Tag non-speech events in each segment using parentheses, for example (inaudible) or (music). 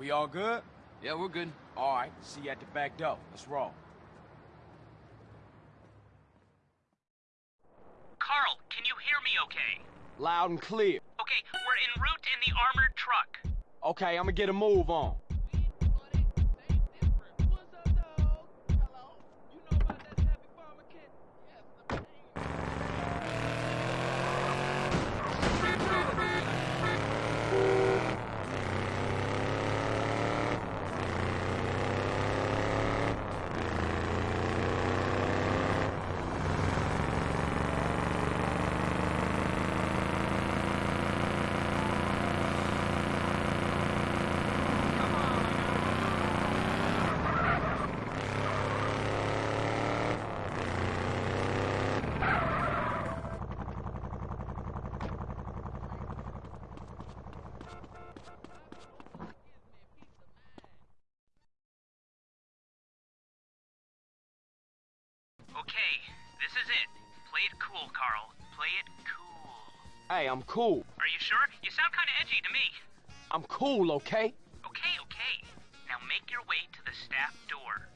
We all good? Yeah, we're good. All right, see you at the back door. Let's roll. Carl, can you hear me okay? Loud and clear. Okay, we're en route in the armored truck. Okay, I'm gonna get a move on. Hey, I'm cool. Are you sure? You sound kind of edgy to me. I'm cool, okay? Okay, okay. Now make your way to the staff door.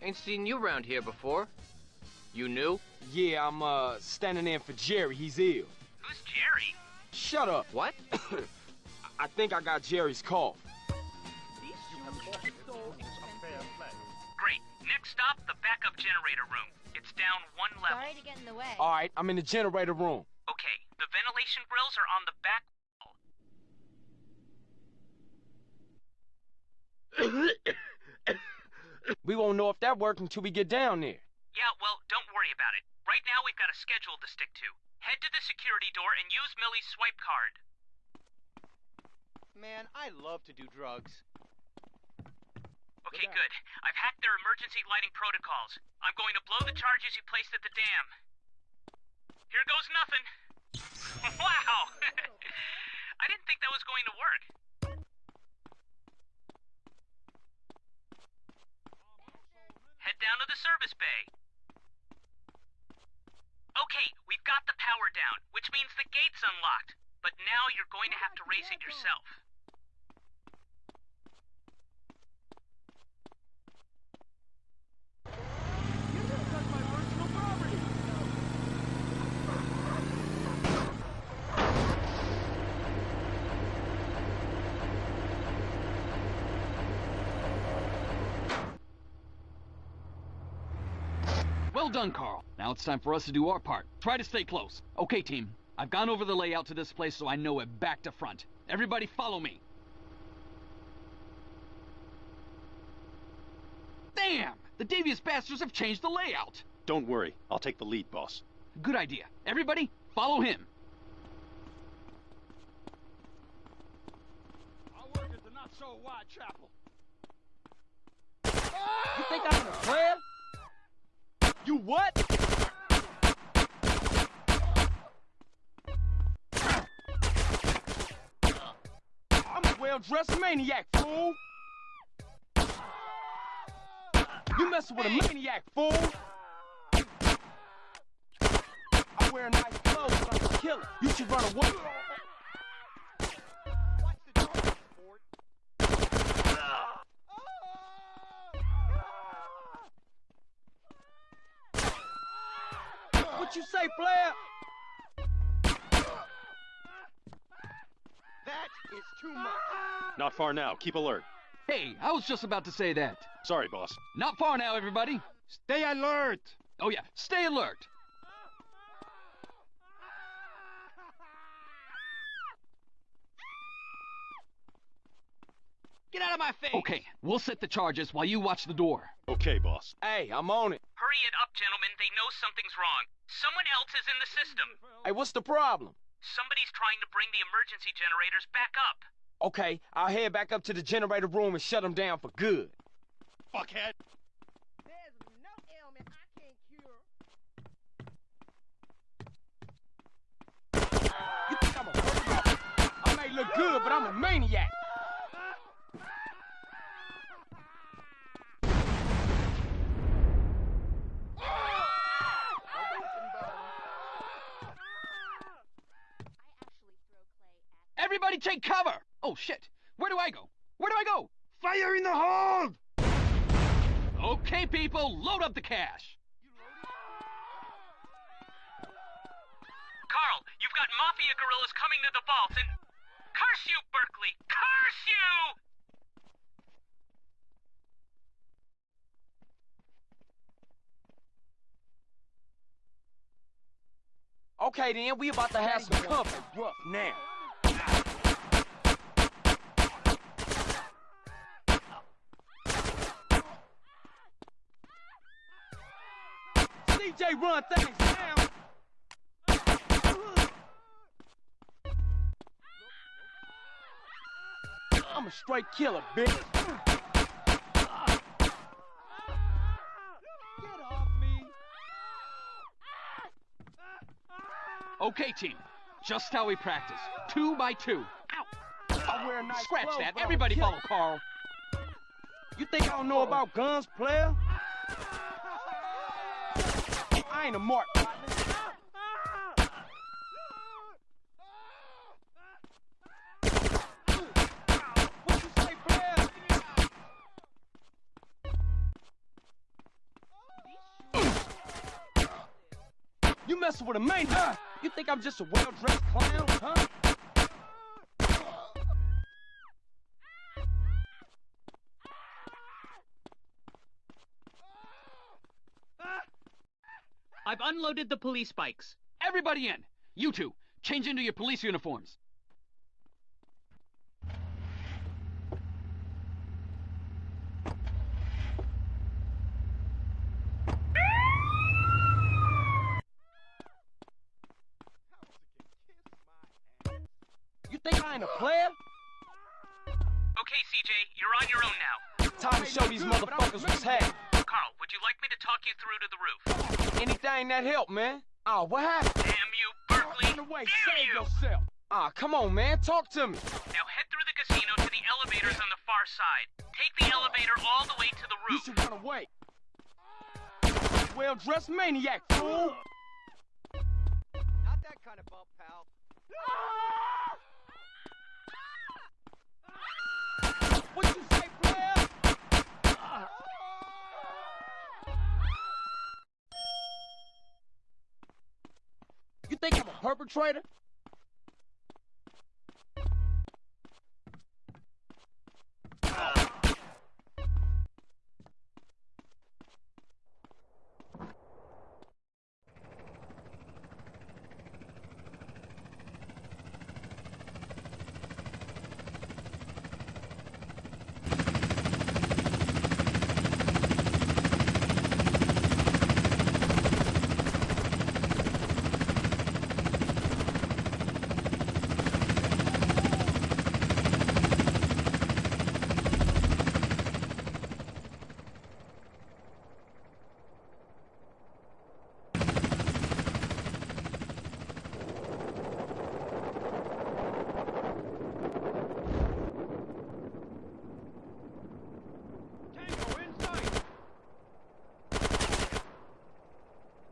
Ain't seen you around here before. You new? Yeah, I'm, uh, standing in for Jerry. He's ill. Who's Jerry? Shut up. What? (coughs) I think I got Jerry's cough. Great. Next stop, the backup generator room. It's down one level. Sorry to get in the way. All right, I'm in the generator room. Okay, the ventilation grills are on the back wall. (coughs) We won't know if that worked until we get down there. Yeah, well, don't worry about it. Right now, we've got a schedule to stick to. Head to the security door and use Millie's swipe card. Man, I love to do drugs. Okay, good. I've hacked their emergency lighting protocols. I'm going to blow the charges you placed at the dam. Here goes nothing. (laughs) wow! (laughs) I didn't think that was going to work. Head down to the service bay. Okay, we've got the power down, which means the gate's unlocked. But now you're going to have to raise it yourself. Well done, Carl. Now it's time for us to do our part. Try to stay close. Okay, team. I've gone over the layout to this place so I know it back to front. Everybody follow me. Damn! The devious bastards have changed the layout. Don't worry, I'll take the lead, boss. Good idea. Everybody, follow him. Our work is the not so wide chapel. You think I'm a player? You what? I'm a well-dressed maniac, fool! You messing with a maniac, fool! I wear nice clothes like a killer. You should run away. What you say, player? That is too much. Not far now, keep alert. Hey, I was just about to say that. Sorry, boss. Not far now, everybody. Stay alert. Oh yeah, stay alert. Get out of my face! Okay, we'll set the charges while you watch the door. Okay, boss. Hey, I'm on it. Hurry it up, gentlemen. They know something's wrong. Someone else is in the system. Hey, what's the problem? Somebody's trying to bring the emergency generators back up. Okay, I'll head back up to the generator room and shut them down for good. Fuckhead. There's no ailment I can't cure. You think I'm a murderer? I may look good, but I'm a maniac. Everybody take cover! Oh shit! Where do I go? Where do I go? Fire in the hold! Okay, people, load up the cash. Carl, you've got mafia gorillas coming to the vault and. Curse you, Berkley! Curse you! Okay, then, we about to have some company. Rough now. CJ run things down. I'm a straight killer, bitch. Get off me. Okay, team. Just how we practice. Two by two. Ow! Wear nice Scratch clothes, that. but I'm a Everybody follow Carl. You think I don't know about guns, player? I ain't mark. You messing with a maniac? You think I'm just a well-dressed clown, huh? I've unloaded the police bikes. Everybody in. You two, change into your police uniforms. You think I ain't a player? Okay, CJ, you're on your own now. Time to show these motherfuckers what's happening. Talk you through to the roof? Anything that help, man. Oh, what happened? Damn you, Berkley! Run away, Damn save you! yourself. Ah, come on, man, talk to me. Now head through the casino to the elevators on the far side. Take the elevator all the way to the roof. You should run away. Well-dressed maniac, fool. Not that kind of bump, pal. What you You think I'm a perpetrator?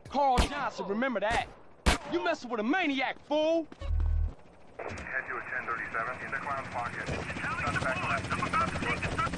Carl Johnson, remember that. You messing with a maniac, fool. Head to a 1037 in the clown's pocket. Suspect left. I'm about to take the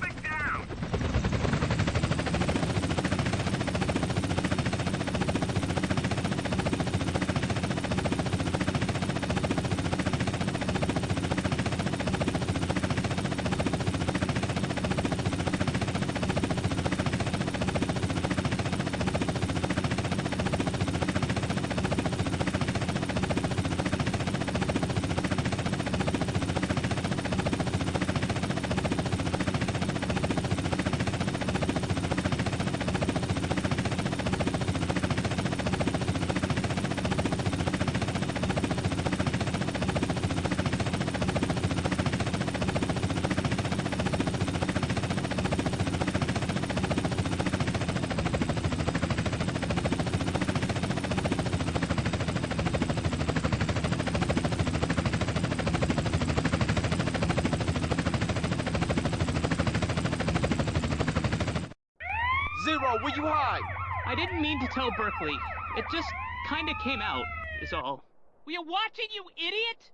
Zero, you hide? I didn't mean to tell Berkley. It just kinda came out, is all. We are watching, you idiot!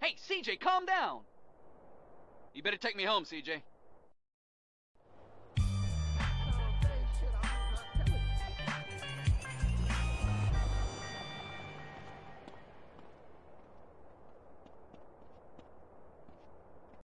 Hey, CJ, calm down! You better take me home, CJ.